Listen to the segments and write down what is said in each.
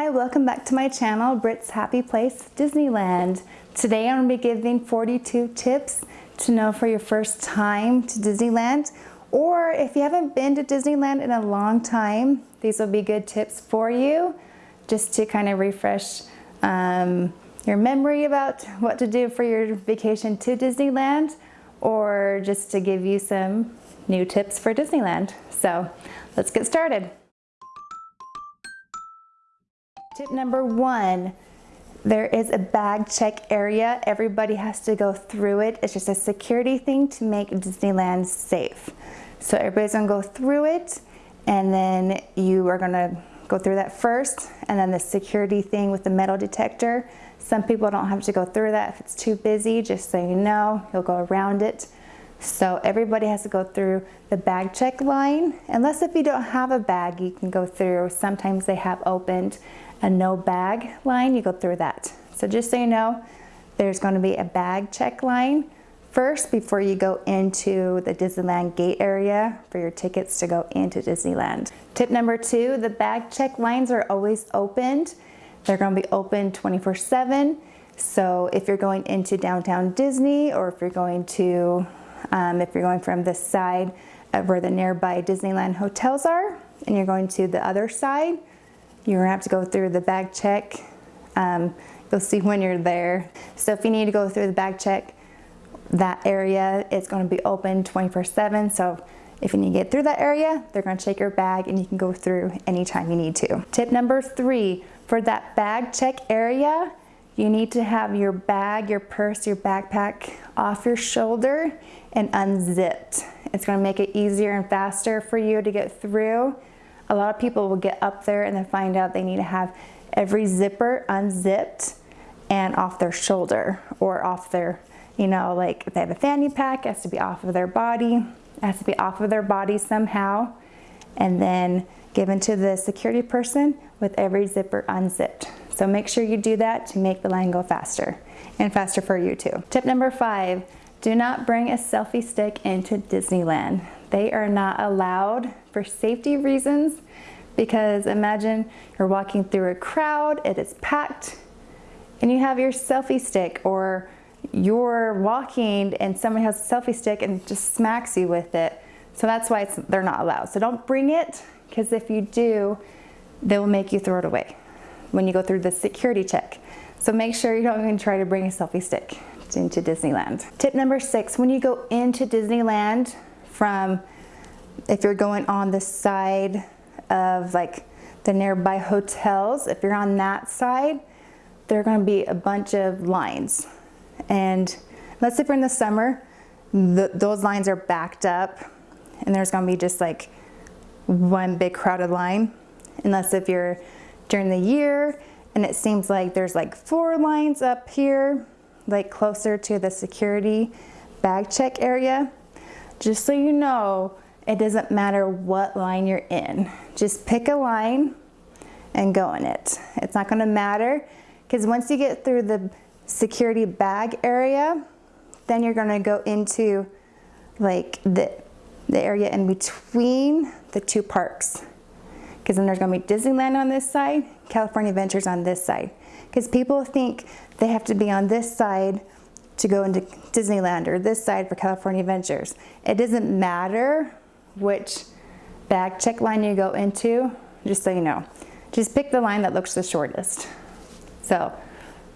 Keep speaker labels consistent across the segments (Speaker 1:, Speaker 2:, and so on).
Speaker 1: Hi, welcome back to my channel, Britt's Happy Place Disneyland. Today I'm going to be giving 42 tips to know for your first time to Disneyland or if you haven't been to Disneyland in a long time, these will be good tips for you just to kind of refresh um, your memory about what to do for your vacation to Disneyland or just to give you some new tips for Disneyland. So let's get started. Tip number one, there is a bag check area. Everybody has to go through it. It's just a security thing to make Disneyland safe. So everybody's gonna go through it and then you are gonna go through that first and then the security thing with the metal detector. Some people don't have to go through that if it's too busy, just so you know, you'll go around it. So everybody has to go through the bag check line, unless if you don't have a bag, you can go through. Sometimes they have opened a no bag line, you go through that. So just so you know, there's gonna be a bag check line first before you go into the Disneyland gate area for your tickets to go into Disneyland. Tip number two, the bag check lines are always opened. They're gonna be open 24 seven. So if you're going into downtown Disney or if you're going to, um, if you're going from this side of where the nearby Disneyland hotels are and you're going to the other side, you're gonna have to go through the bag check. Um, you'll see when you're there. So if you need to go through the bag check, that area is gonna be open 24 seven. So if you need to get through that area, they're gonna check your bag and you can go through anytime you need to. Tip number three, for that bag check area, you need to have your bag, your purse, your backpack off your shoulder and unzipped. It's gonna make it easier and faster for you to get through a lot of people will get up there and then find out they need to have every zipper unzipped and off their shoulder or off their, you know, like if they have a fanny pack, it has to be off of their body, it has to be off of their body somehow, and then given to the security person with every zipper unzipped. So make sure you do that to make the line go faster and faster for you too. Tip number five, do not bring a selfie stick into Disneyland. They are not allowed for safety reasons because imagine you're walking through a crowd, it is packed, and you have your selfie stick or you're walking and somebody has a selfie stick and just smacks you with it. So that's why they're not allowed. So don't bring it because if you do, they will make you throw it away when you go through the security check. So make sure you don't even try to bring a selfie stick into Disneyland. Tip number six, when you go into Disneyland, from if you're going on the side of like the nearby hotels, if you're on that side, there are gonna be a bunch of lines. And let's say for in the summer, the, those lines are backed up and there's gonna be just like one big crowded line. Unless if you're during the year and it seems like there's like four lines up here, like closer to the security bag check area, just so you know, it doesn't matter what line you're in. Just pick a line and go in it. It's not gonna matter because once you get through the security bag area, then you're gonna go into like the, the area in between the two parks. Because then there's gonna be Disneyland on this side, California Adventures on this side. Because people think they have to be on this side to go into Disneyland or this side for California Adventures. It doesn't matter which bag check line you go into, just so you know. Just pick the line that looks the shortest. So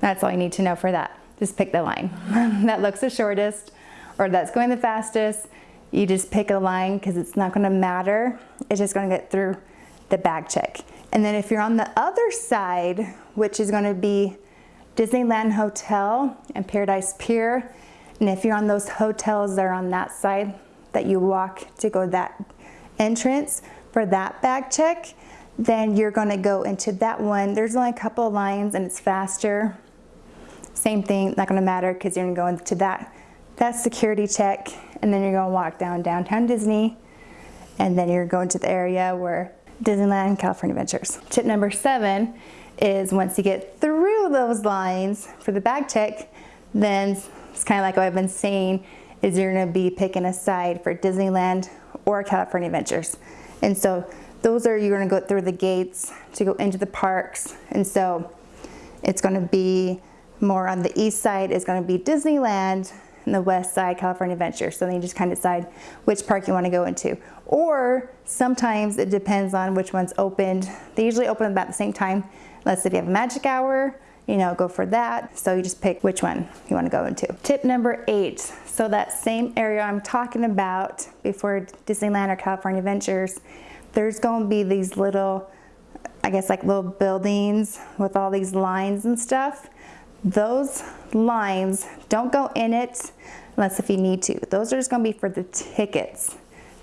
Speaker 1: that's all you need to know for that. Just pick the line that looks the shortest or that's going the fastest. You just pick a line because it's not gonna matter. It's just gonna get through the bag check. And then if you're on the other side, which is gonna be Disneyland Hotel and Paradise Pier. And if you're on those hotels that are on that side that you walk to go that entrance for that bag check, then you're gonna go into that one. There's only a couple of lines and it's faster. Same thing, not gonna matter because you're gonna go into that, that security check and then you're gonna walk down downtown Disney and then you're going to the area where Disneyland California Adventures. Tip number seven is once you get through those lines for the bag check, then it's kind of like what I've been saying, is you're gonna be picking a side for Disneyland or California Adventures. And so those are, you're gonna go through the gates to go into the parks. And so it's gonna be more on the east side is gonna be Disneyland and the west side California Adventure. So then you just kind of decide which park you wanna go into. Or sometimes it depends on which one's opened. They usually open about the same time. Let's say if you have a magic hour, you know, go for that. So you just pick which one you wanna go into. Tip number eight. So that same area I'm talking about before Disneyland or California Adventures, there's going to be these little, I guess like little buildings with all these lines and stuff. Those lines, don't go in it unless if you need to. Those are just going to be for the tickets.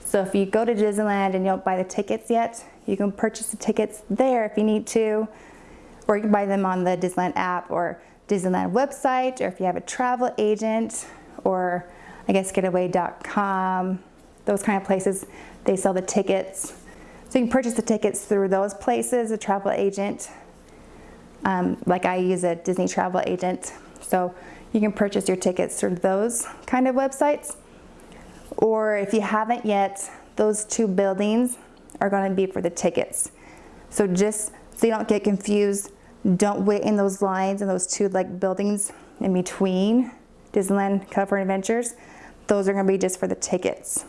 Speaker 1: So if you go to Disneyland and you don't buy the tickets yet, you can purchase the tickets there if you need to, or you can buy them on the Disneyland app or Disneyland website, or if you have a travel agent, or I guess getaway.com, those kind of places, they sell the tickets so you can purchase the tickets through those places, a travel agent. Um, like I use a Disney travel agent. So you can purchase your tickets through those kind of websites. Or if you haven't yet, those two buildings are going to be for the tickets. So just so you don't get confused, don't wait in those lines and those two like buildings in between Disneyland California Adventures. Those are going to be just for the tickets.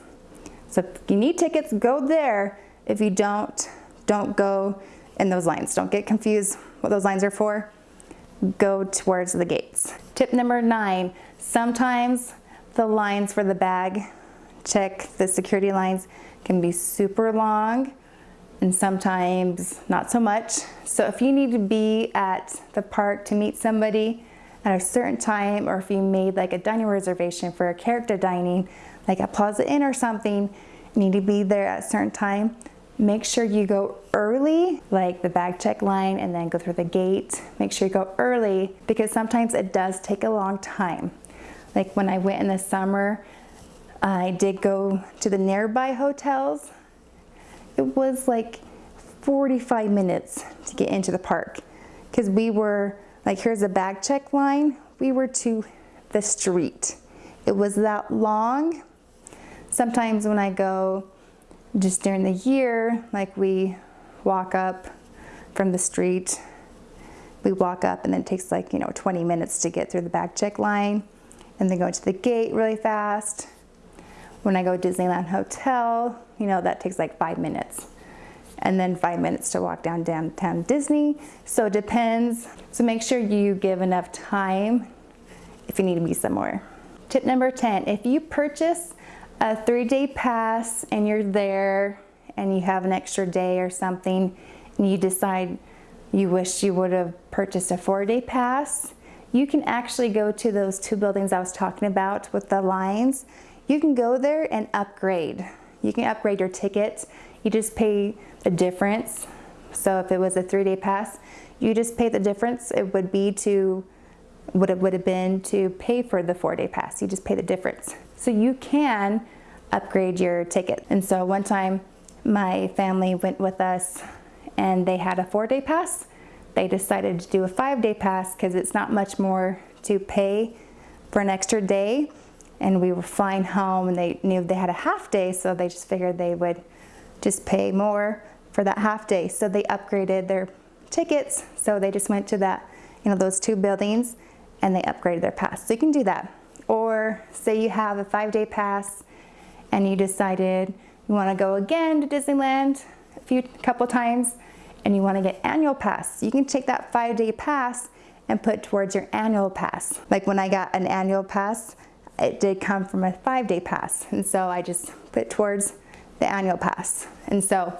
Speaker 1: So if you need tickets, go there if you don't, don't go in those lines. Don't get confused what those lines are for. Go towards the gates. Tip number nine, sometimes the lines for the bag check, the security lines can be super long and sometimes not so much. So if you need to be at the park to meet somebody at a certain time or if you made like a dining reservation for a character dining, like at Plaza Inn or something, need to be there at a certain time, Make sure you go early, like the bag check line and then go through the gate. Make sure you go early because sometimes it does take a long time. Like when I went in the summer, I did go to the nearby hotels. It was like 45 minutes to get into the park because we were, like here's the bag check line, we were to the street. It was that long. Sometimes when I go just during the year, like we walk up from the street, we walk up and then it takes like, you know, 20 minutes to get through the bag check line and then go to the gate really fast. When I go to Disneyland Hotel, you know, that takes like five minutes. And then five minutes to walk down downtown Disney. So it depends. So make sure you give enough time if you need to be somewhere. Tip number 10, if you purchase a three day pass and you're there and you have an extra day or something and you decide you wish you would have purchased a four day pass, you can actually go to those two buildings I was talking about with the lines. You can go there and upgrade. You can upgrade your ticket. You just pay the difference. So if it was a three day pass, you just pay the difference. It would be to what it would have been to pay for the four day pass. You just pay the difference. So you can upgrade your ticket. And so one time my family went with us and they had a four day pass. They decided to do a five day pass because it's not much more to pay for an extra day. And we were flying home and they knew they had a half day, so they just figured they would just pay more for that half day. So they upgraded their tickets. So they just went to that, you know, those two buildings and they upgraded their pass. So you can do that. Or say you have a five day pass and you decided you want to go again to Disneyland a few couple times and you want to get annual pass. You can take that five day pass and put towards your annual pass. Like when I got an annual pass, it did come from a five day pass. And so I just put towards the annual pass. And so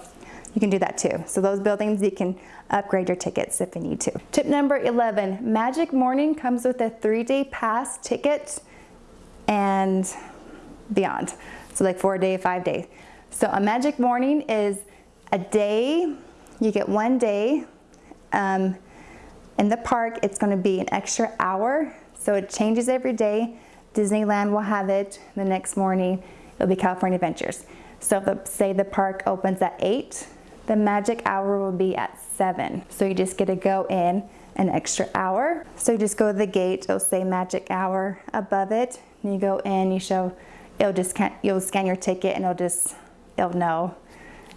Speaker 1: you can do that too. So those buildings, you can upgrade your tickets if you need to. Tip number 11, Magic Morning comes with a three day pass ticket and beyond. So like four day, five day. So a magic morning is a day, you get one day. Um, in the park, it's gonna be an extra hour. So it changes every day. Disneyland will have it the next morning. It'll be California Adventures. So if the, say the park opens at eight, the magic hour will be at seven. So you just get to go in an extra hour. So you just go to the gate, it'll say magic hour above it. And you go in, you show, it'll just, you'll scan your ticket and it'll just, it'll know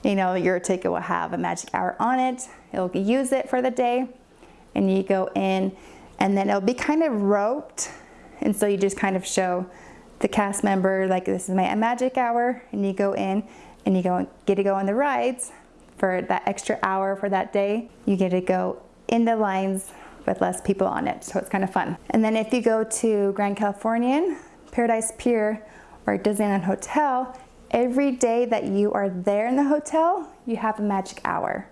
Speaker 1: you know, your ticket will have a magic hour on it. It'll use it for the day and you go in and then it'll be kind of roped. And so you just kind of show the cast member, like this is my magic hour and you go in and you go get to go on the rides for that extra hour for that day. You get to go in the lines with less people on it. So it's kind of fun. And then if you go to Grand Californian, Paradise Pier, or Disneyland Hotel, every day that you are there in the hotel, you have a magic hour.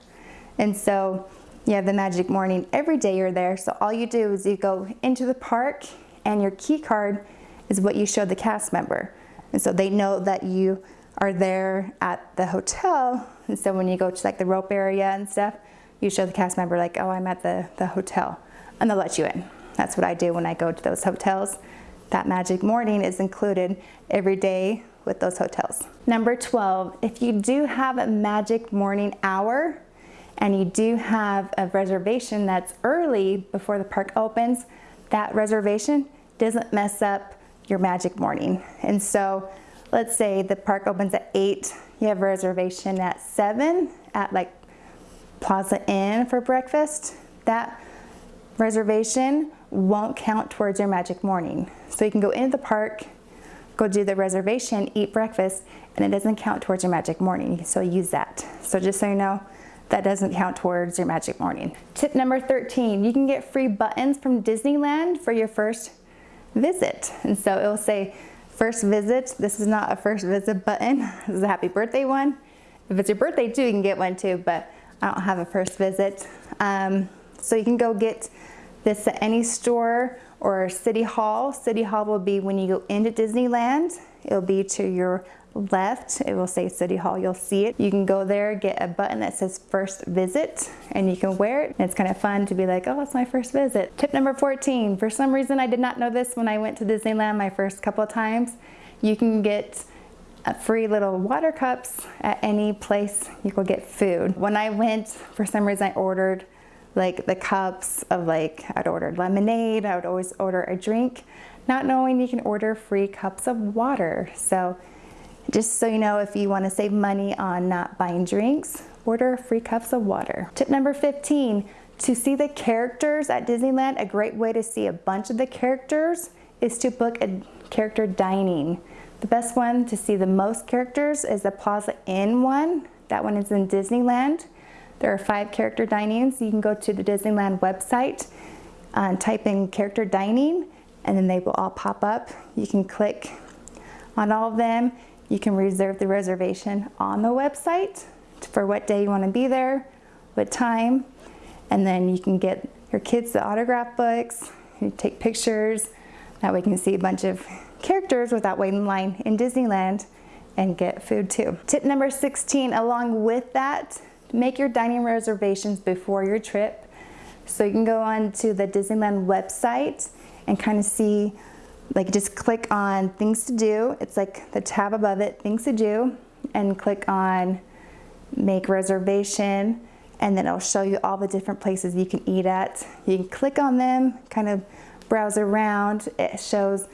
Speaker 1: And so you have the magic morning every day you're there. So all you do is you go into the park and your key card is what you show the cast member. And so they know that you are there at the hotel. And so when you go to like the rope area and stuff, you show the cast member like, oh, I'm at the, the hotel and they'll let you in. That's what I do when I go to those hotels. That magic morning is included every day with those hotels. Number 12, if you do have a magic morning hour and you do have a reservation that's early before the park opens, that reservation doesn't mess up your magic morning. And so let's say the park opens at 8, you have a reservation at 7 at like Plaza Inn for breakfast. That reservation won't count towards your magic morning. So you can go into the park, go do the reservation, eat breakfast, and it doesn't count towards your magic morning. So use that. So just so you know, that doesn't count towards your magic morning. Tip number 13, you can get free buttons from Disneyland for your first visit. And so it will say first visit. This is not a first visit button. This is a happy birthday one. If it's your birthday too, you can get one too, but I don't have a first visit. Um, so you can go get this at any store or City Hall. City Hall will be when you go into Disneyland. It'll be to your left. It will say City Hall. You'll see it. You can go there, get a button that says first visit, and you can wear it. And it's kind of fun to be like, oh, it's my first visit. Tip number 14. For some reason, I did not know this when I went to Disneyland my first couple times. You can get a free little water cups at any place you could get food. When I went, for some reason I ordered like the cups of like, I'd ordered lemonade, I would always order a drink, not knowing you can order free cups of water. So just so you know, if you wanna save money on not buying drinks, order free cups of water. Tip number 15, to see the characters at Disneyland, a great way to see a bunch of the characters is to book a character dining. The best one to see the most characters is the Plaza Inn one. That one is in Disneyland. There are five character dinings. You can go to the Disneyland website and type in character dining and then they will all pop up. You can click on all of them. You can reserve the reservation on the website for what day you want to be there, what time, and then you can get your kids the autograph books, you take pictures, that way you can see a bunch of characters without waiting in line in Disneyland and get food too. Tip number 16, along with that, make your dining reservations before your trip. So you can go on to the Disneyland website and kind of see, like just click on things to do. It's like the tab above it, things to do, and click on make reservation and then it'll show you all the different places you can eat at. You can click on them, kind of browse around. It shows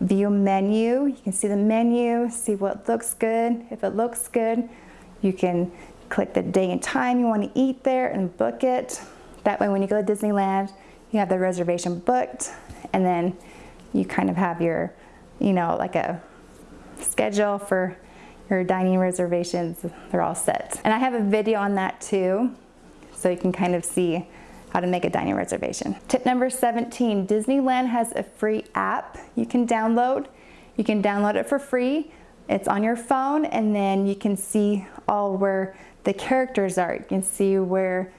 Speaker 1: view menu. You can see the menu, see what looks good. If it looks good, you can click the day and time you want to eat there and book it. That way when you go to Disneyland, you have the reservation booked and then you kind of have your, you know, like a schedule for your dining reservations. They're all set. And I have a video on that too, so you can kind of see how to make a dining reservation. Tip number 17, Disneyland has a free app you can download. You can download it for free. It's on your phone and then you can see all where the characters are. You can see where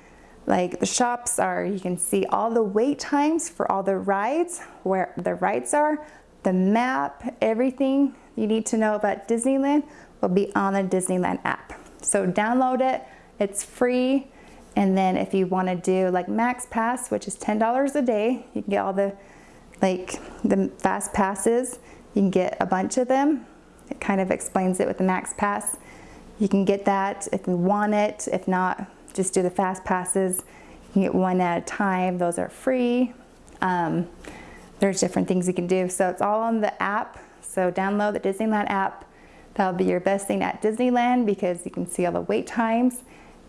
Speaker 1: like the shops are. You can see all the wait times for all the rides, where the rides are, the map, everything you need to know about Disneyland will be on the Disneyland app. So download it, it's free. And then if you want to do like Max Pass, which is $10 a day, you can get all the like the fast passes. You can get a bunch of them. It kind of explains it with the Max Pass. You can get that if you want it. If not, just do the fast passes. You get one at a time. Those are free. Um, there's different things you can do. So it's all on the app. So download the Disneyland app. That'll be your best thing at Disneyland because you can see all the wait times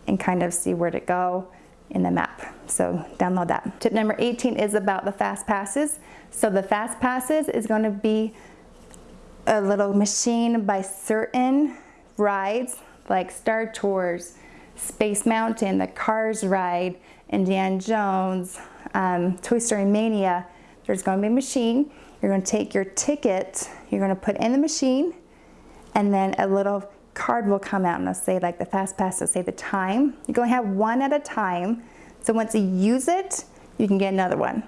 Speaker 1: and kind of see where to go in the map. So download that. Tip number 18 is about the fast passes. So the fast passes is going to be a little machine by certain rides like Star Tours, Space Mountain, the Cars ride, Indiana Jones, um, Toy Story Mania. There's going to be a machine. You're going to take your ticket, you're going to put in the machine, and then a little card will come out and it'll say like the fast pass will say the time. You're going to have one at a time. So once you use it, you can get another one.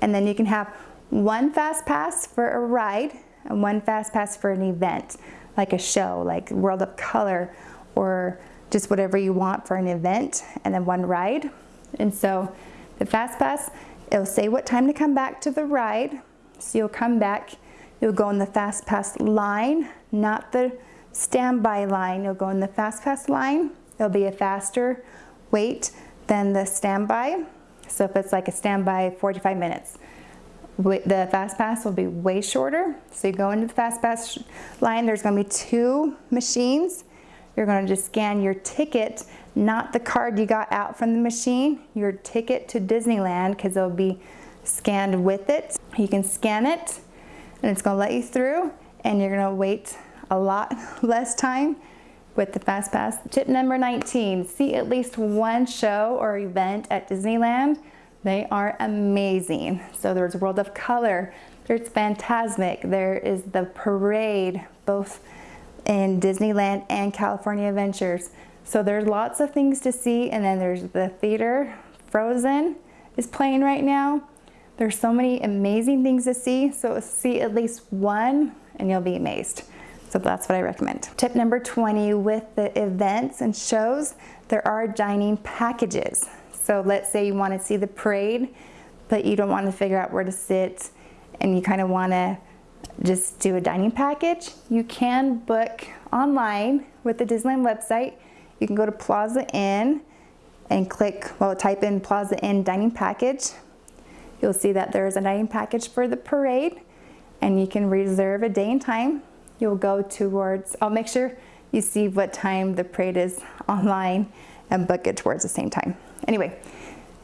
Speaker 1: And then you can have one fast pass for a ride and one fast pass for an event, like a show, like World of Color, or just whatever you want for an event, and then one ride. And so the fast pass, it'll say what time to come back to the ride. So you'll come back, you'll go in the fast pass line, not the standby line. You'll go in the fast pass line. It'll be a faster wait than the standby. So if it's like a standby 45 minutes, the fast pass will be way shorter. So you go into the fast pass line, there's gonna be two machines. You're gonna just scan your ticket, not the card you got out from the machine, your ticket to Disneyland, because it'll be scanned with it. You can scan it, and it's gonna let you through, and you're gonna wait a lot less time with the Fast Pass. Tip number 19, see at least one show or event at Disneyland they are amazing. So there's World of Color, there's Fantasmic, there is the parade, both in Disneyland and California Adventures. So there's lots of things to see and then there's the theater, Frozen is playing right now. There's so many amazing things to see, so see at least one and you'll be amazed. So that's what I recommend. Tip number 20, with the events and shows, there are dining packages. So let's say you want to see the parade, but you don't want to figure out where to sit and you kind of want to just do a dining package. You can book online with the Disneyland website. You can go to Plaza Inn and click, well, type in Plaza Inn dining package. You'll see that there is a dining package for the parade and you can reserve a day and time. You'll go towards, I'll make sure you see what time the parade is online and book it towards the same time. Anyway,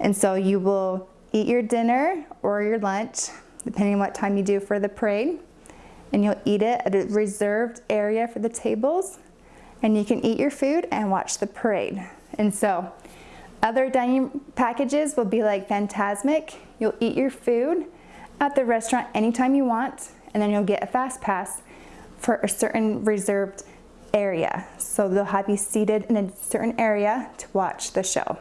Speaker 1: and so you will eat your dinner or your lunch, depending on what time you do for the parade, and you'll eat it at a reserved area for the tables, and you can eat your food and watch the parade. And so other dining packages will be like Fantasmic. You'll eat your food at the restaurant anytime you want, and then you'll get a fast pass for a certain reserved area. So they'll have you seated in a certain area to watch the show.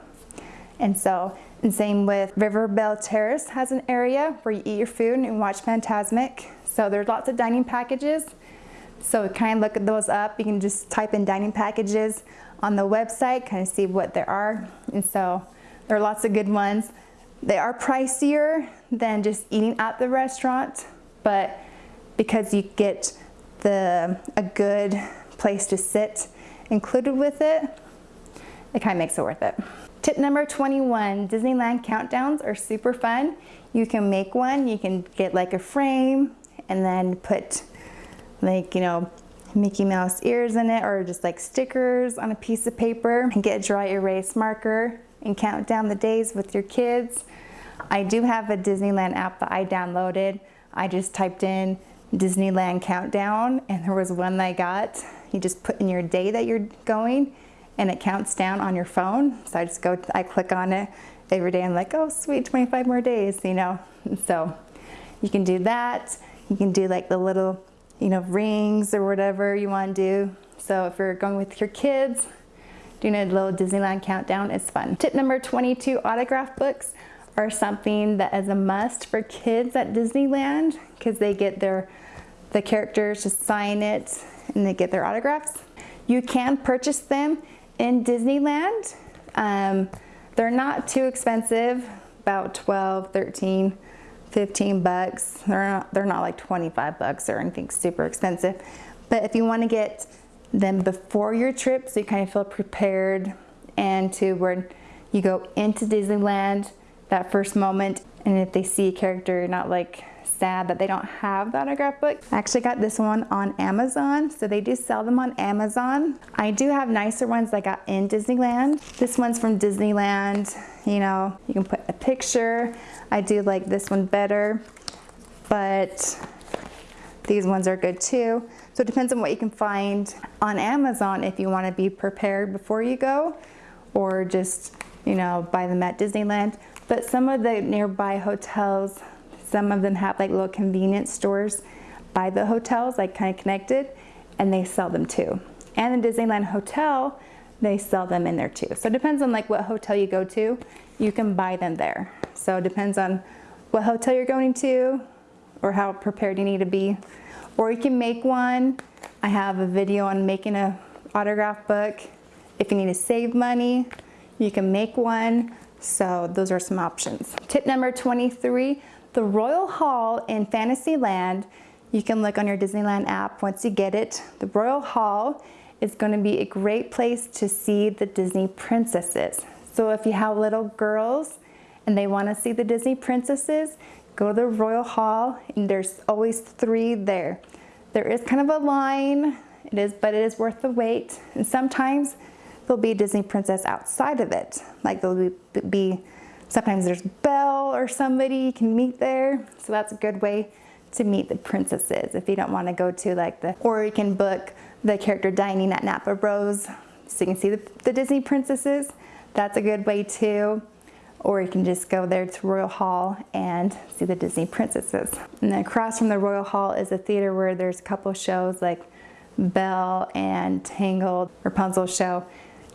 Speaker 1: And so, and same with River Belle Terrace has an area where you eat your food and watch Fantasmic. So there's lots of dining packages. So kind of look at those up. You can just type in dining packages on the website, kind of see what there are. And so there are lots of good ones. They are pricier than just eating at the restaurant, but because you get the a good place to sit included with it, it kind of makes it worth it. Tip number 21, Disneyland countdowns are super fun. You can make one, you can get like a frame and then put like, you know, Mickey Mouse ears in it or just like stickers on a piece of paper and get a dry erase marker and count down the days with your kids. I do have a Disneyland app that I downloaded. I just typed in Disneyland countdown and there was one that I got. You just put in your day that you're going and it counts down on your phone. So I just go, I click on it every day I'm like, oh sweet, 25 more days, you know. So you can do that. You can do like the little, you know, rings or whatever you want to do. So if you're going with your kids, doing a little Disneyland countdown is fun. Tip number 22, autograph books are something that is a must for kids at Disneyland because they get their the characters to sign it and they get their autographs. You can purchase them in Disneyland. Um, they're not too expensive, about 12, 13, 15 bucks. They're not, they're not like 25 bucks or anything super expensive. But if you want to get them before your trip so you kind of feel prepared and to where you go into Disneyland that first moment and if they see a character you're not like sad that they don't have the autograph book. I actually got this one on Amazon, so they do sell them on Amazon. I do have nicer ones I got in Disneyland. This one's from Disneyland, you know, you can put a picture. I do like this one better, but these ones are good too. So it depends on what you can find on Amazon if you want to be prepared before you go or just, you know, buy them at Disneyland. But some of the nearby hotels, some of them have like little convenience stores by the hotels, like kind of connected, and they sell them too. And the Disneyland Hotel, they sell them in there too. So it depends on like what hotel you go to, you can buy them there. So it depends on what hotel you're going to or how prepared you need to be. Or you can make one. I have a video on making a autograph book. If you need to save money, you can make one. So those are some options. Tip number 23, the Royal Hall in Fantasyland. You can look on your Disneyland app once you get it. The Royal Hall is gonna be a great place to see the Disney princesses. So if you have little girls and they wanna see the Disney princesses, go to the Royal Hall and there's always three there. There is kind of a line, it is, but it is worth the wait. And sometimes there'll be a Disney princess outside of it. Like there'll be, be sometimes there's Belle or somebody you can meet there. So that's a good way to meet the princesses if you don't want to go to like the, or you can book the character dining at Napa Rose so you can see the, the Disney princesses. That's a good way too or you can just go there to Royal Hall and see the Disney princesses. And then across from the Royal Hall is a theater where there's a couple shows like Belle and Tangled, Rapunzel show.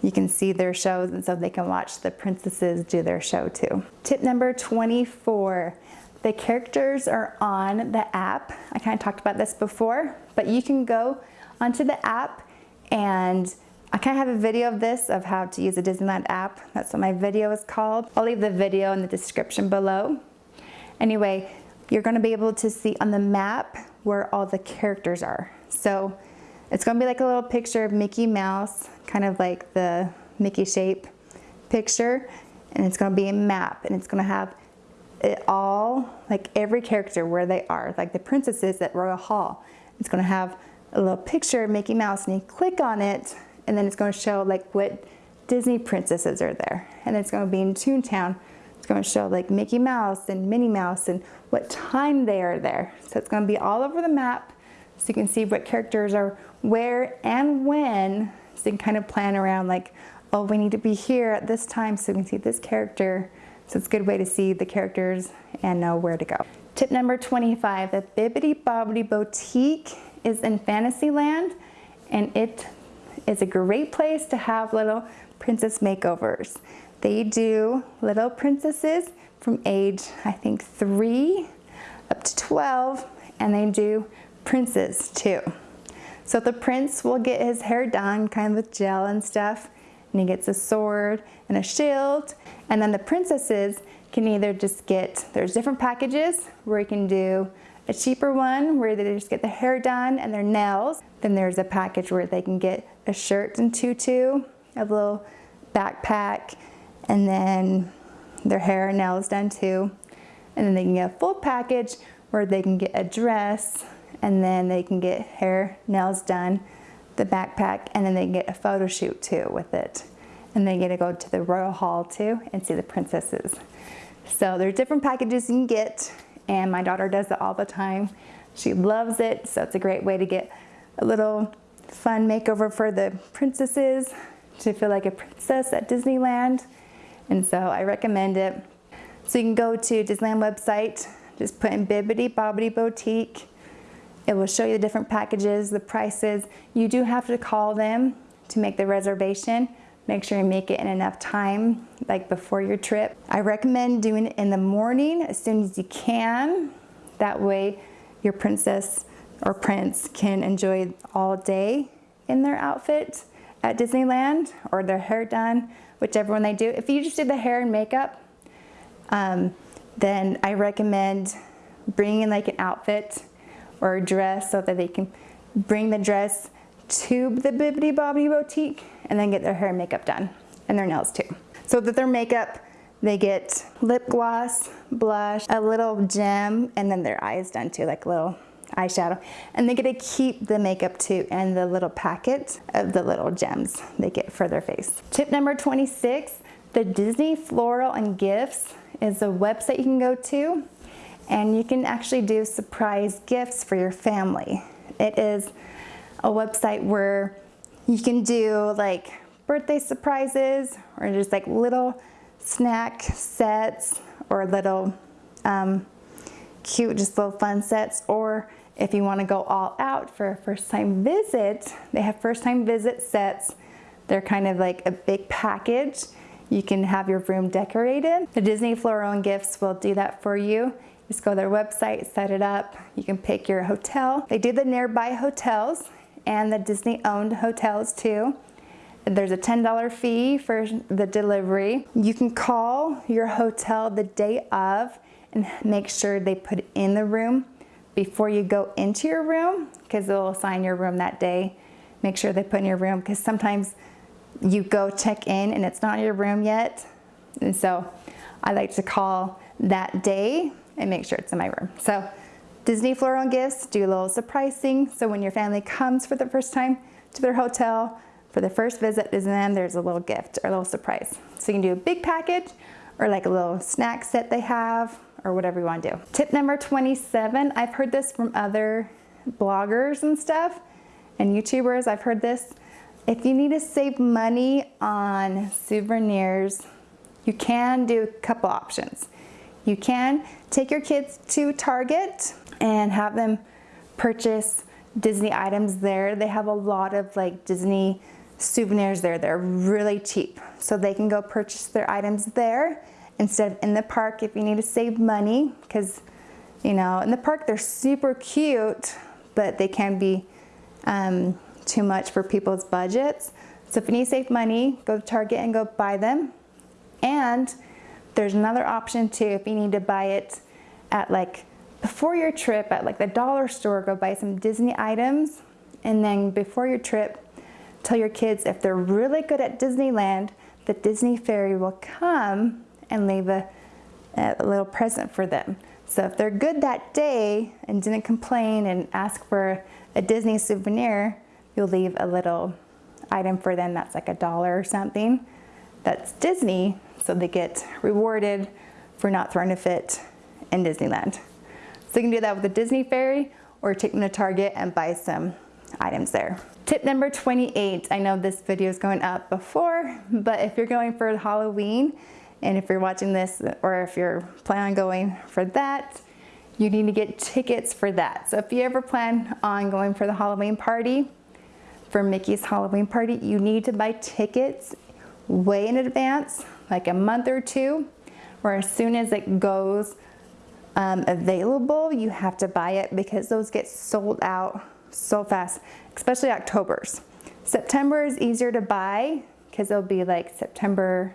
Speaker 1: You can see their shows and so they can watch the princesses do their show too. Tip number 24, the characters are on the app. I kind of talked about this before, but you can go onto the app and I kind of have a video of this, of how to use a Disneyland app. That's what my video is called. I'll leave the video in the description below. Anyway, you're gonna be able to see on the map where all the characters are. So it's gonna be like a little picture of Mickey Mouse, kind of like the Mickey shape picture. And it's gonna be a map and it's gonna have it all, like every character where they are, like the princesses at Royal Hall. It's gonna have a little picture of Mickey Mouse and you click on it and then it's going to show like what Disney princesses are there. And it's going to be in Toontown. It's going to show like Mickey Mouse and Minnie Mouse and what time they are there. So it's going to be all over the map so you can see what characters are where and when. So you can kind of plan around like, oh, we need to be here at this time so we can see this character. So it's a good way to see the characters and know where to go. Tip number 25, the Bibbidi Bobbidi Boutique is in Fantasyland and it is a great place to have little princess makeovers. They do little princesses from age, I think, three up to 12, and they do princes too. So the prince will get his hair done kind of with gel and stuff, and he gets a sword and a shield. And then the princesses can either just get, there's different packages where you can do a cheaper one where they just get the hair done and their nails. Then there's a package where they can get a shirt and tutu, a little backpack, and then their hair and nails done too. And then they can get a full package where they can get a dress and then they can get hair, nails done, the backpack, and then they get a photo shoot too with it. And they get to go to the Royal Hall too and see the princesses. So there's different packages you can get and my daughter does it all the time. She loves it, so it's a great way to get a little fun makeover for the princesses to feel like a princess at Disneyland. And so I recommend it. So you can go to Disneyland website, just put in Bibbidi Bobbidi Boutique. It will show you the different packages, the prices. You do have to call them to make the reservation. Make sure you make it in enough time, like before your trip. I recommend doing it in the morning as soon as you can. That way your princess or prince can enjoy all day in their outfit at Disneyland or their hair done, whichever one they do. If you just did the hair and makeup, um, then I recommend bringing like an outfit or a dress so that they can bring the dress to the Bibbidi Bobbidi Boutique and then get their hair and makeup done and their nails too. So that their makeup They get lip gloss, blush, a little gem, and then their eyes done too, like a little eyeshadow. And they get to keep the makeup too and the little packet of the little gems they get for their face. Tip number 26, the Disney Floral and Gifts is a website you can go to and you can actually do surprise gifts for your family. It is a website where you can do like birthday surprises or just like little snack sets or little um, cute, just little fun sets. Or if you want to go all out for a first time visit, they have first time visit sets. They're kind of like a big package. You can have your room decorated. The Disney Floral and Gifts will do that for you. Just go to their website, set it up. You can pick your hotel. They do the nearby hotels and the Disney owned hotels too. There's a $10 fee for the delivery. You can call your hotel the day of make sure they put in the room before you go into your room because they'll assign your room that day. Make sure they put in your room because sometimes you go check in and it's not your room yet. And so I like to call that day and make sure it's in my room. So Disney Floral Gifts do a little surprising. So when your family comes for the first time to their hotel, for the first visit Disneyland, there's a little gift or a little surprise. So you can do a big package or like a little snack set they have or whatever you want to do. Tip number 27, I've heard this from other bloggers and stuff and YouTubers. I've heard this. If you need to save money on souvenirs, you can do a couple options. You can take your kids to Target and have them purchase Disney items there. They have a lot of like Disney souvenirs there. They're really cheap. So they can go purchase their items there instead of in the park if you need to save money because you know in the park they're super cute but they can be um, too much for people's budgets. So if you need to save money, go to Target and go buy them. And there's another option too if you need to buy it at like before your trip at like the dollar store, go buy some Disney items and then before your trip, tell your kids if they're really good at Disneyland, the Disney Fairy will come and leave a, a little present for them. So if they're good that day and didn't complain and ask for a Disney souvenir, you'll leave a little item for them that's like a dollar or something. That's Disney, so they get rewarded for not throwing a fit in Disneyland. So you can do that with a Disney Fairy or take them to Target and buy some items there. Tip number 28, I know this video is going up before, but if you're going for Halloween, and if you're watching this or if you're planning on going for that, you need to get tickets for that. So if you ever plan on going for the Halloween party, for Mickey's Halloween party, you need to buy tickets way in advance, like a month or two, or as soon as it goes um, available, you have to buy it because those get sold out so fast, especially October's. September is easier to buy because it'll be like September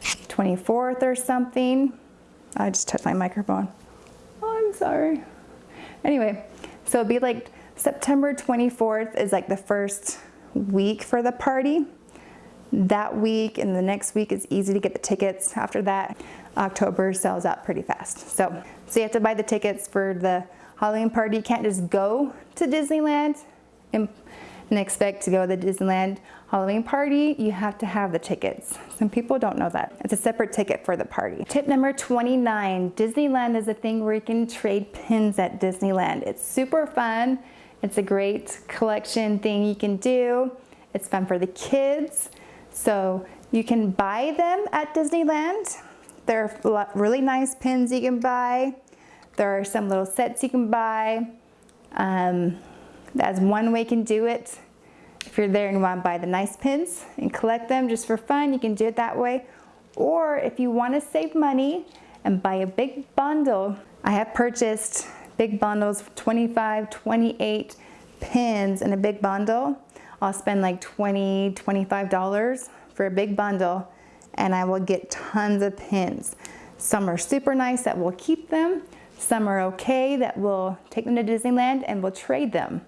Speaker 1: 24th or something. I just touched my microphone. Oh, I'm sorry. Anyway, so it'd be like September 24th is like the first week for the party. That week and the next week is easy to get the tickets. After that, October sells out pretty fast. So, so you have to buy the tickets for the Halloween party. You can't just go to Disneyland and and expect to go to Disneyland Halloween party, you have to have the tickets. Some people don't know that. It's a separate ticket for the party. Tip number 29, Disneyland is a thing where you can trade pins at Disneyland. It's super fun. It's a great collection thing you can do. It's fun for the kids. So you can buy them at Disneyland. There are really nice pins you can buy. There are some little sets you can buy. Um, that's one way you can do it. If you're there and you want to buy the nice pins and collect them just for fun, you can do it that way. Or if you want to save money and buy a big bundle, I have purchased big bundles, 25, 28 pins in a big bundle. I'll spend like 20, $25 for a big bundle and I will get tons of pins. Some are super nice that will keep them. Some are okay that will take them to Disneyland and we'll trade them.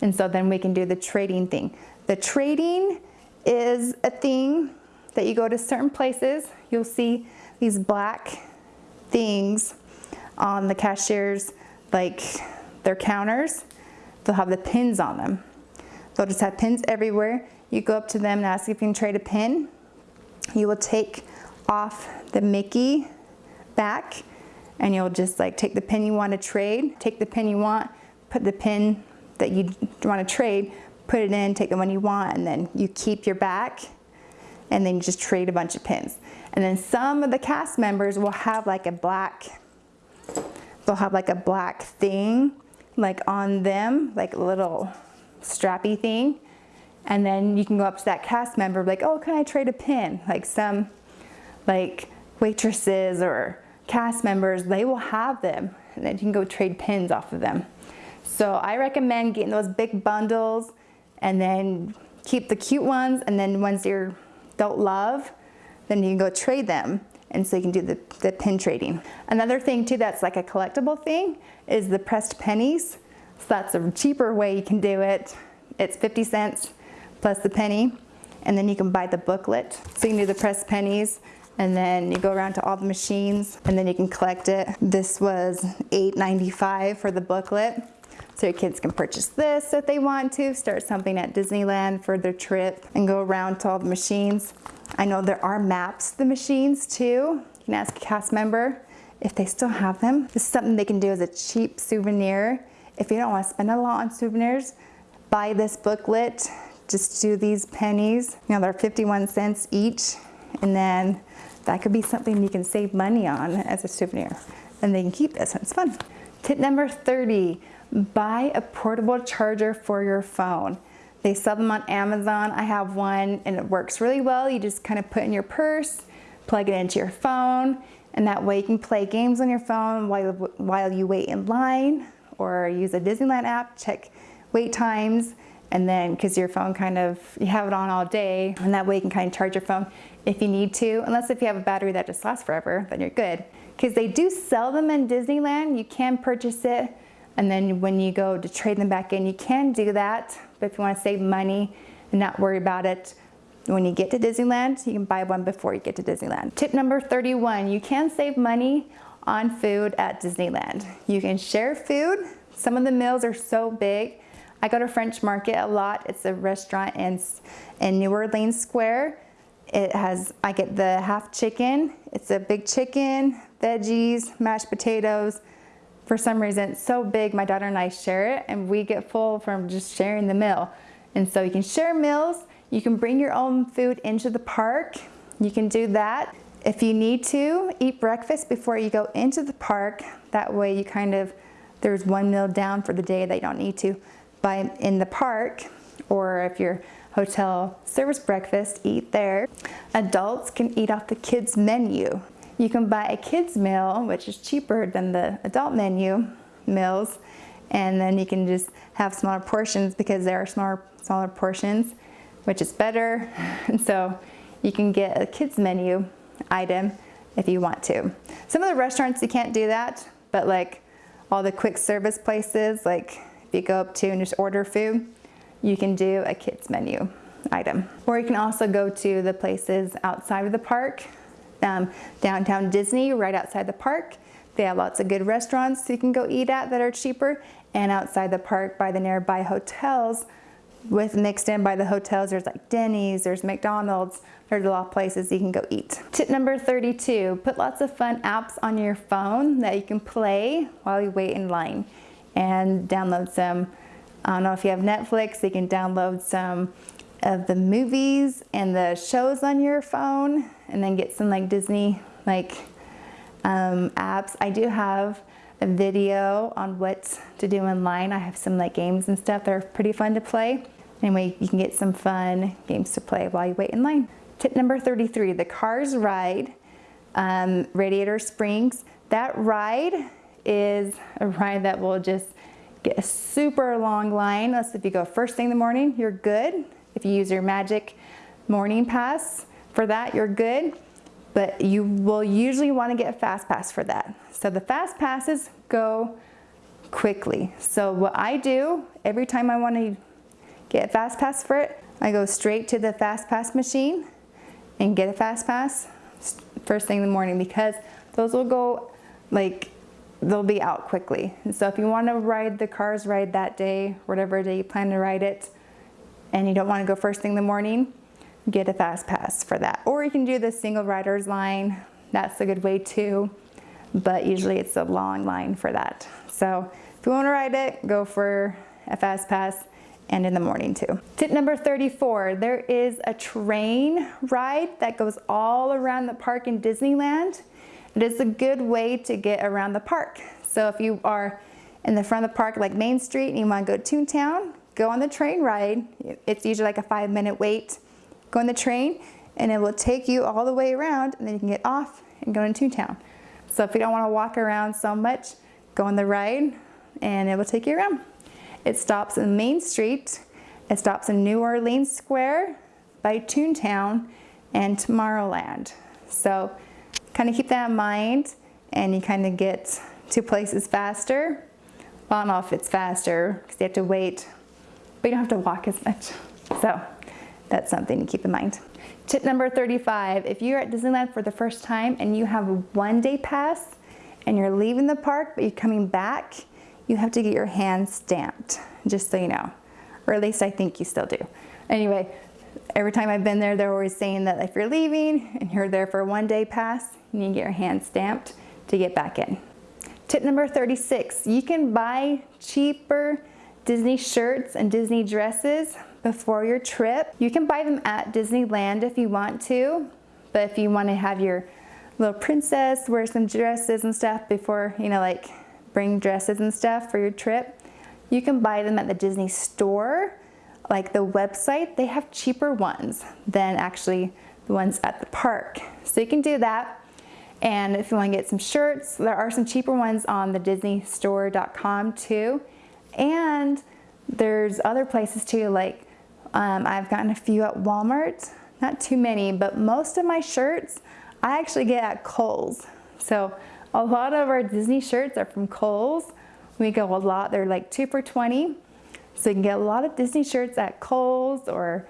Speaker 1: And so then we can do the trading thing. The trading is a thing that you go to certain places, you'll see these black things on the cashiers, like their counters. They'll have the pins on them. They'll just have pins everywhere. You go up to them and ask if you can trade a pin. You will take off the Mickey back and you'll just like take the pin you want to trade, take the pin you want, put the pin that you want to trade, put it in, take the one you want, and then you keep your back and then you just trade a bunch of pins. And then some of the cast members will have like a black, they'll have like a black thing like on them, like a little strappy thing. And then you can go up to that cast member like, oh, can I trade a pin? Like some like waitresses or cast members, they will have them and then you can go trade pins off of them. So I recommend getting those big bundles and then keep the cute ones and then ones you don't love, then you can go trade them and so you can do the, the pin trading. Another thing too that's like a collectible thing is the pressed pennies. So that's a cheaper way you can do it. It's 50 cents plus the penny and then you can buy the booklet. So you can do the pressed pennies and then you go around to all the machines and then you can collect it. This was $8.95 for the booklet. So your kids can purchase this if they want to, start something at Disneyland for their trip and go around to all the machines. I know there are maps to the machines too. You can ask a cast member if they still have them. This is something they can do as a cheap souvenir. If you don't want to spend a lot on souvenirs, buy this booklet. Just do these pennies. You know, they're 51 cents each. And then that could be something you can save money on as a souvenir. And they can keep this, it's fun. Tip number 30, buy a portable charger for your phone. They sell them on Amazon. I have one and it works really well. You just kind of put in your purse, plug it into your phone, and that way you can play games on your phone while, while you wait in line or use a Disneyland app, check wait times, and then because your phone kind of, you have it on all day, and that way you can kind of charge your phone if you need to, unless if you have a battery that just lasts forever, then you're good. Because they do sell them in Disneyland, you can purchase it and then when you go to trade them back in, you can do that. But if you want to save money and not worry about it, when you get to Disneyland, you can buy one before you get to Disneyland. Tip number 31, you can save money on food at Disneyland. You can share food. Some of the meals are so big. I go to French Market a lot. It's a restaurant in, in New Orleans Square. It has, I get the half chicken. It's a big chicken, veggies, mashed potatoes, for some reason it's so big my daughter and I share it and we get full from just sharing the meal. And so you can share meals you can bring your own food into the park you can do that. If you need to eat breakfast before you go into the park that way you kind of there's one meal down for the day that you don't need to. Buy in the park or if your hotel service breakfast eat there. Adults can eat off the kids menu you can buy a kid's meal, which is cheaper than the adult menu meals, and then you can just have smaller portions because there are smaller, smaller portions, which is better. And so you can get a kid's menu item if you want to. Some of the restaurants you can't do that, but like all the quick service places, like if you go up to and just order food, you can do a kids menu item. Or you can also go to the places outside of the park um, downtown Disney right outside the park. They have lots of good restaurants you can go eat at that are cheaper and outside the park by the nearby hotels with mixed in by the hotels there's like Denny's, there's McDonald's, there's a lot of places you can go eat. Tip number 32, put lots of fun apps on your phone that you can play while you wait in line and download some. I don't know if you have Netflix, you can download some of the movies and the shows on your phone and then get some like Disney like um, apps. I do have a video on what to do in line. I have some like games and stuff that are pretty fun to play. Anyway, you can get some fun games to play while you wait in line. Tip number 33, the Cars Ride, um, Radiator Springs. That ride is a ride that will just get a super long line. Let's if you go first thing in the morning, you're good. If you use your Magic Morning Pass for that, you're good. But you will usually want to get a Fast Pass for that. So the Fast Passes go quickly. So what I do, every time I want to get Fast Pass for it, I go straight to the Fast Pass machine and get a Fast Pass first thing in the morning because those will go like they'll be out quickly. And so if you want to ride the cars ride that day, whatever day you plan to ride it, and you don't want to go first thing in the morning, get a fast pass for that. Or you can do the single riders line. That's a good way too, but usually it's a long line for that. So if you want to ride it, go for a fast pass and in the morning too. Tip number 34, there is a train ride that goes all around the park in Disneyland. It is a good way to get around the park. So if you are in the front of the park like Main Street and you want to go to Toontown, go on the train ride. It's usually like a five minute wait. Go on the train and it will take you all the way around and then you can get off and go into Toontown. So if you don't want to walk around so much, go on the ride and it will take you around. It stops in Main Street. It stops in New Orleans Square by Toontown and Tomorrowland. So kind of keep that in mind and you kind of get to places faster. Well, I don't know if it's faster because you have to wait, but you don't have to walk as much. So that's something to keep in mind. Tip number 35, if you're at Disneyland for the first time and you have a one day pass and you're leaving the park but you're coming back, you have to get your hand stamped, just so you know. Or at least I think you still do. Anyway, every time I've been there, they're always saying that if you're leaving and you're there for a one day pass, you need to get your hand stamped to get back in. Tip number 36, you can buy cheaper Disney shirts and Disney dresses before your trip. You can buy them at Disneyland if you want to, but if you want to have your little princess wear some dresses and stuff before, you know, like bring dresses and stuff for your trip, you can buy them at the Disney store, like the website, they have cheaper ones than actually the ones at the park. So you can do that. And if you want to get some shirts, there are some cheaper ones on the disneystore.com too. And there's other places too, like um, I've gotten a few at Walmart, not too many, but most of my shirts I actually get at Kohl's. So a lot of our Disney shirts are from Kohl's. We go a lot, they're like two for 20. So you can get a lot of Disney shirts at Kohl's or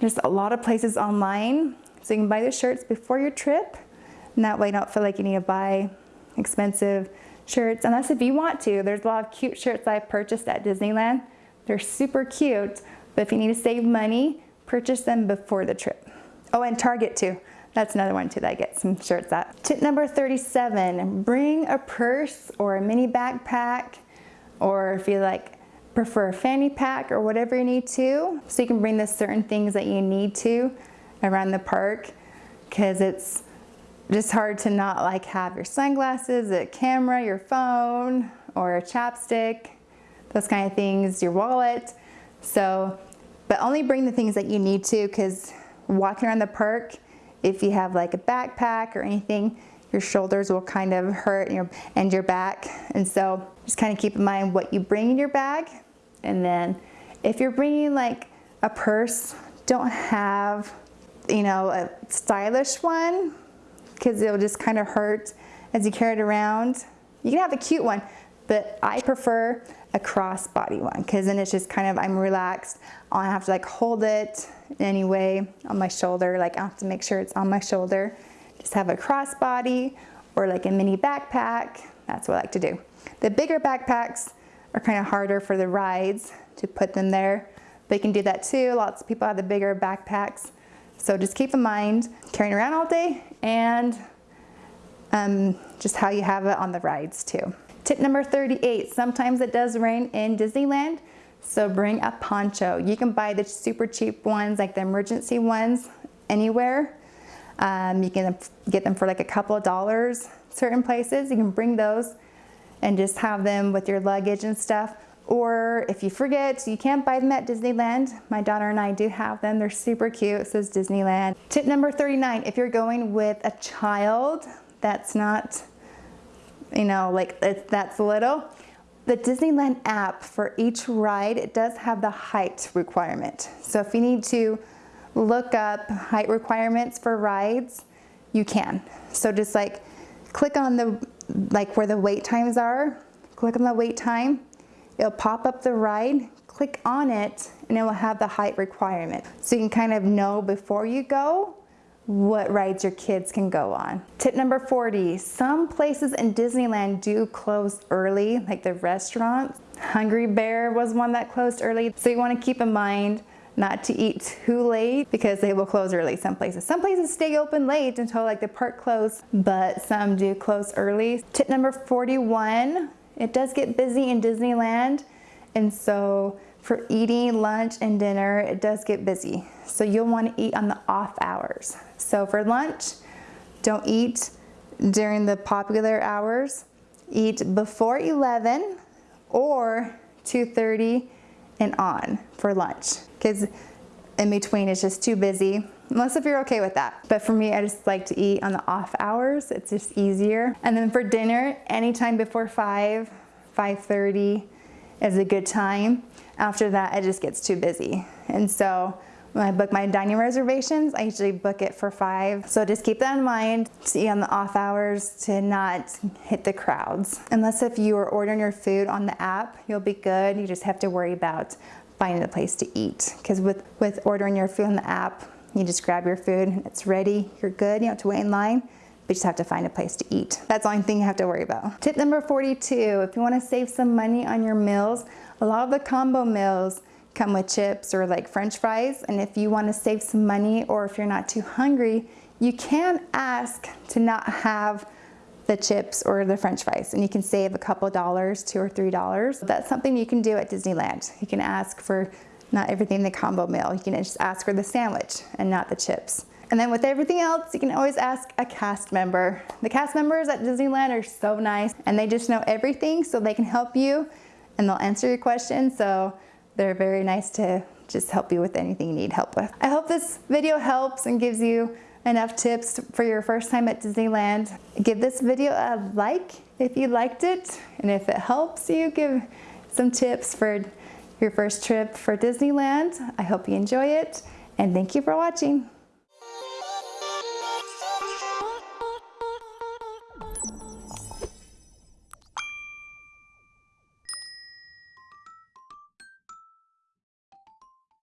Speaker 1: just a lot of places online. So you can buy the shirts before your trip. And that way you don't feel like you need to buy expensive shirts. Unless if you want to, there's a lot of cute shirts I've purchased at Disneyland. They're super cute, but if you need to save money, purchase them before the trip. Oh, and Target too. That's another one too that I get some shirts at. Tip number 37, bring a purse or a mini backpack or if you like prefer a fanny pack or whatever you need to. So you can bring the certain things that you need to around the park because it's just hard to not like have your sunglasses, a camera, your phone, or a chapstick, those kind of things, your wallet. So, but only bring the things that you need to because walking around the park, if you have like a backpack or anything, your shoulders will kind of hurt and your, and your back. And so just kind of keep in mind what you bring in your bag. And then if you're bringing like a purse, don't have, you know, a stylish one because it'll just kind of hurt as you carry it around. You can have a cute one, but I prefer a crossbody one because then it's just kind of, I'm relaxed. I don't have to like hold it anyway on my shoulder. Like I have to make sure it's on my shoulder. Just have a crossbody or like a mini backpack. That's what I like to do. The bigger backpacks are kind of harder for the rides to put them there, but you can do that too. Lots of people have the bigger backpacks. So just keep in mind carrying around all day and um, just how you have it on the rides too. Tip number 38, sometimes it does rain in Disneyland, so bring a poncho. You can buy the super cheap ones, like the emergency ones, anywhere. Um, you can get them for like a couple of dollars certain places. You can bring those and just have them with your luggage and stuff. Or if you forget, you can't buy them at Disneyland. My daughter and I do have them. They're super cute. It says Disneyland. Tip number 39, if you're going with a child that's not you know, like that's little. The Disneyland app for each ride, it does have the height requirement. So if you need to look up height requirements for rides, you can. So just like click on the, like where the wait times are, click on the wait time, it'll pop up the ride, click on it, and it will have the height requirement. So you can kind of know before you go what rides your kids can go on. Tip number 40, some places in Disneyland do close early, like the restaurants. Hungry Bear was one that closed early. So you wanna keep in mind not to eat too late because they will close early some places. Some places stay open late until like the park close, but some do close early. Tip number 41, it does get busy in Disneyland. And so for eating lunch and dinner, it does get busy. So you'll want to eat on the off hours. So for lunch, don't eat during the popular hours. Eat before 11 or 2.30 and on for lunch. Because in between it's just too busy unless if you're okay with that. But for me, I just like to eat on the off hours. It's just easier. And then for dinner, anytime before 5, 5.30 is a good time. After that, it just gets too busy. And so when I book my dining reservations, I usually book it for five. So just keep that in mind to eat on the off hours to not hit the crowds. Unless if you are ordering your food on the app, you'll be good. You just have to worry about finding a place to eat. Because with, with ordering your food on the app, you just grab your food, it's ready, you're good, you don't have to wait in line, but you just have to find a place to eat. That's the only thing you have to worry about. Tip number 42, if you wanna save some money on your meals, a lot of the combo meals come with chips or like french fries, and if you wanna save some money or if you're not too hungry, you can ask to not have the chips or the french fries and you can save a couple dollars, two or three dollars. That's something you can do at Disneyland. You can ask for not everything in the combo meal. You can just ask for the sandwich and not the chips. And then with everything else, you can always ask a cast member. The cast members at Disneyland are so nice and they just know everything so they can help you and they'll answer your questions. So they're very nice to just help you with anything you need help with. I hope this video helps and gives you enough tips for your first time at Disneyland. Give this video a like if you liked it and if it helps you give some tips for your first trip for Disneyland. I hope you enjoy it and thank you for watching.